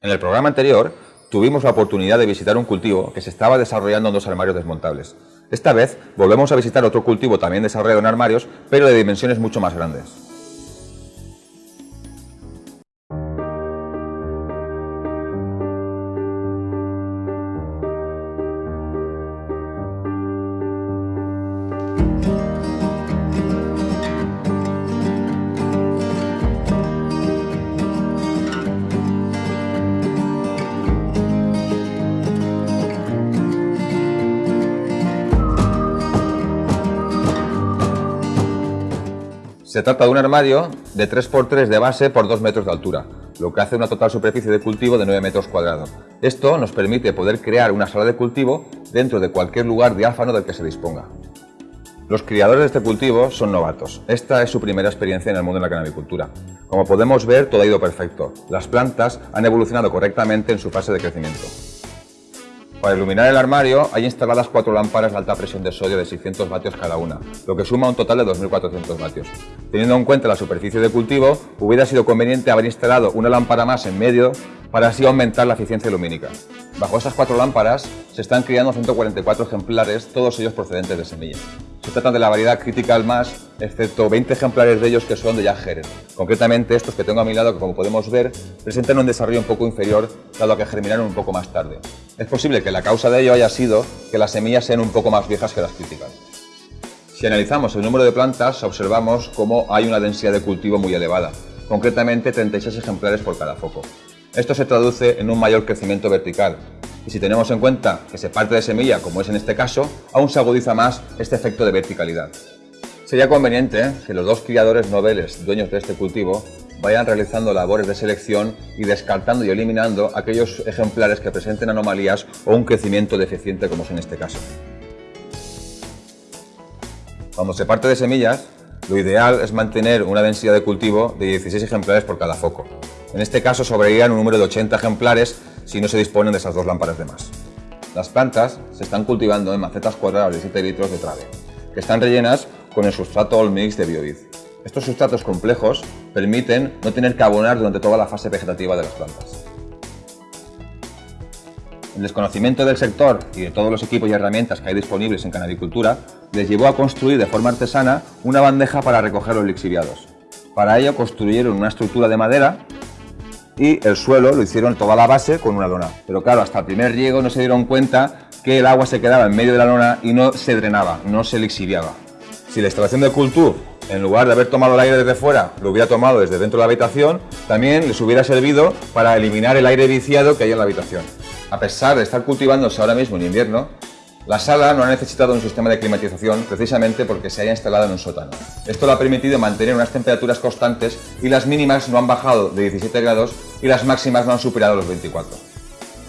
En el programa anterior tuvimos la oportunidad de visitar un cultivo que se estaba desarrollando en dos armarios desmontables. Esta vez volvemos a visitar otro cultivo también desarrollado en armarios, pero de dimensiones mucho más grandes. Se trata de un armario de 3x3 de base por 2 metros de altura, lo que hace una total superficie de cultivo de 9 metros cuadrados. Esto nos permite poder crear una sala de cultivo dentro de cualquier lugar diáfano del que se disponga. Los criadores de este cultivo son novatos. Esta es su primera experiencia en el mundo de la canabicultura. Como podemos ver, todo ha ido perfecto. Las plantas han evolucionado correctamente en su fase de crecimiento. Para iluminar el armario hay instaladas cuatro lámparas de alta presión de sodio de 600 vatios cada una, lo que suma un total de 2.400 vatios. Teniendo en cuenta la superficie de cultivo, hubiera sido conveniente haber instalado una lámpara más en medio para así aumentar la eficiencia lumínica. Bajo estas cuatro lámparas se están criando 144 ejemplares, todos ellos procedentes de semillas. Se trata de la variedad Critical Mass, excepto 20 ejemplares de ellos que son de Heron. Concretamente estos que tengo a mi lado, que como podemos ver, presentan un desarrollo un poco inferior, dado que germinaron un poco más tarde. Es posible que la causa de ello haya sido que las semillas sean un poco más viejas que las Critical. Si analizamos el número de plantas, observamos cómo hay una densidad de cultivo muy elevada, concretamente 36 ejemplares por cada foco. Esto se traduce en un mayor crecimiento vertical, y si tenemos en cuenta que se parte de semilla, como es en este caso, aún se agudiza más este efecto de verticalidad. Sería conveniente que los dos criadores noveles dueños de este cultivo vayan realizando labores de selección y descartando y eliminando aquellos ejemplares que presenten anomalías o un crecimiento deficiente como es en este caso. Cuando se parte de semillas, lo ideal es mantener una densidad de cultivo de 16 ejemplares por cada foco. En este caso sobrevivirían un número de 80 ejemplares si no se disponen de esas dos lámparas de más. Las plantas se están cultivando en macetas cuadradas de 7 litros de trave, que están rellenas con el sustrato All Mix de Biovid. Estos sustratos complejos permiten no tener que abonar durante toda la fase vegetativa de las plantas. El desconocimiento del sector y de todos los equipos y herramientas que hay disponibles en canabicultura les llevó a construir de forma artesana una bandeja para recoger los lixiviados. Para ello construyeron una estructura de madera y el suelo lo hicieron toda la base con una lona. Pero claro, hasta el primer riego no se dieron cuenta que el agua se quedaba en medio de la lona y no se drenaba, no se lixiviaba. Si la instalación de cultivo, en lugar de haber tomado el aire desde fuera, lo hubiera tomado desde dentro de la habitación, también les hubiera servido para eliminar el aire viciado que hay en la habitación. A pesar de estar cultivándose ahora mismo en invierno, la sala no ha necesitado un sistema de climatización precisamente porque se haya instalado en un sótano. Esto le ha permitido mantener unas temperaturas constantes y las mínimas no han bajado de 17 grados y las máximas no han superado los 24.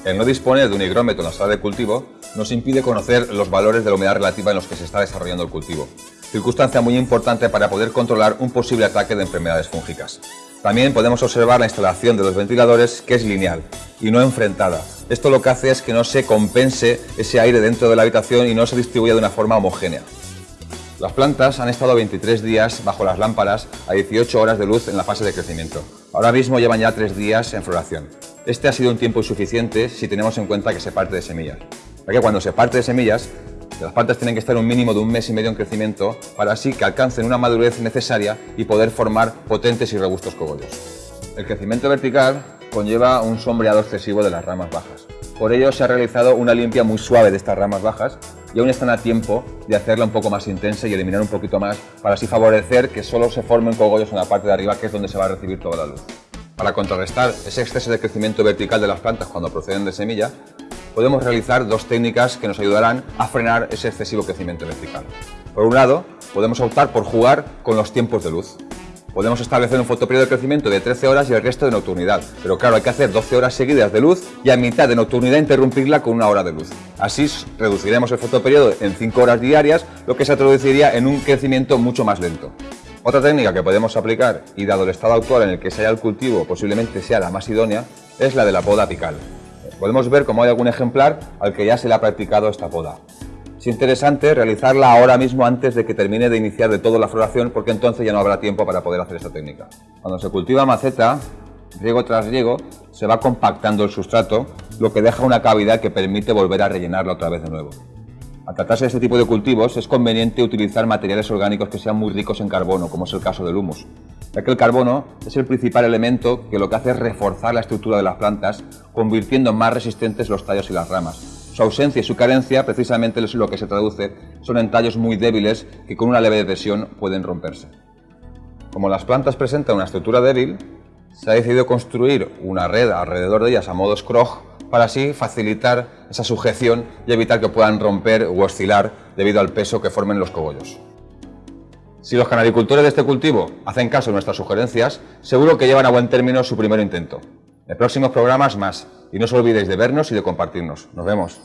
El no disponer de un higrómetro en la sala de cultivo nos impide conocer los valores de la humedad relativa en los que se está desarrollando el cultivo, circunstancia muy importante para poder controlar un posible ataque de enfermedades fúngicas. También podemos observar la instalación de los ventiladores que es lineal y no enfrentada. Esto lo que hace es que no se compense ese aire dentro de la habitación y no se distribuya de una forma homogénea. Las plantas han estado 23 días bajo las lámparas a 18 horas de luz en la fase de crecimiento. Ahora mismo llevan ya 3 días en floración. Este ha sido un tiempo insuficiente si tenemos en cuenta que se parte de semillas. Ya que cuando se parte de semillas, las plantas tienen que estar un mínimo de un mes y medio en crecimiento para así que alcancen una madurez necesaria y poder formar potentes y robustos cogollos. El crecimiento vertical conlleva un sombreado excesivo de las ramas bajas. Por ello se ha realizado una limpia muy suave de estas ramas bajas y aún están a tiempo de hacerla un poco más intensa y eliminar un poquito más para así favorecer que solo se formen cogollos en la parte de arriba que es donde se va a recibir toda la luz. Para contrarrestar ese exceso de crecimiento vertical de las plantas cuando proceden de semilla, podemos realizar dos técnicas que nos ayudarán a frenar ese excesivo crecimiento vertical. Por un lado, podemos optar por jugar con los tiempos de luz. Podemos establecer un fotoperiodo de crecimiento de 13 horas y el resto de nocturnidad, pero claro, hay que hacer 12 horas seguidas de luz y a mitad de nocturnidad interrumpirla con una hora de luz. Así reduciremos el fotoperiodo en 5 horas diarias, lo que se traduciría en un crecimiento mucho más lento. Otra técnica que podemos aplicar, y dado el estado actual en el que se halla el cultivo posiblemente sea la más idónea, es la de la poda apical. Podemos ver cómo hay algún ejemplar al que ya se le ha practicado esta poda. Es interesante realizarla ahora mismo antes de que termine de iniciar de todo la floración porque entonces ya no habrá tiempo para poder hacer esta técnica. Cuando se cultiva maceta, riego tras riego, se va compactando el sustrato, lo que deja una cavidad que permite volver a rellenarla otra vez de nuevo. Al tratarse de este tipo de cultivos es conveniente utilizar materiales orgánicos que sean muy ricos en carbono, como es el caso del humus, ya que el carbono es el principal elemento que lo que hace es reforzar la estructura de las plantas, convirtiendo más resistentes los tallos y las ramas. Su ausencia y su carencia precisamente es lo que se traduce son en tallos muy débiles que con una leve presión pueden romperse. Como las plantas presentan una estructura débil, se ha decidido construir una red alrededor de ellas a modo scrog para así facilitar esa sujeción y evitar que puedan romper u oscilar debido al peso que formen los cogollos. Si los canadicultores de este cultivo hacen caso de nuestras sugerencias, seguro que llevan a buen término su primer intento. En próximos programas más, y no os olvidéis de vernos y de compartirnos. Nos vemos.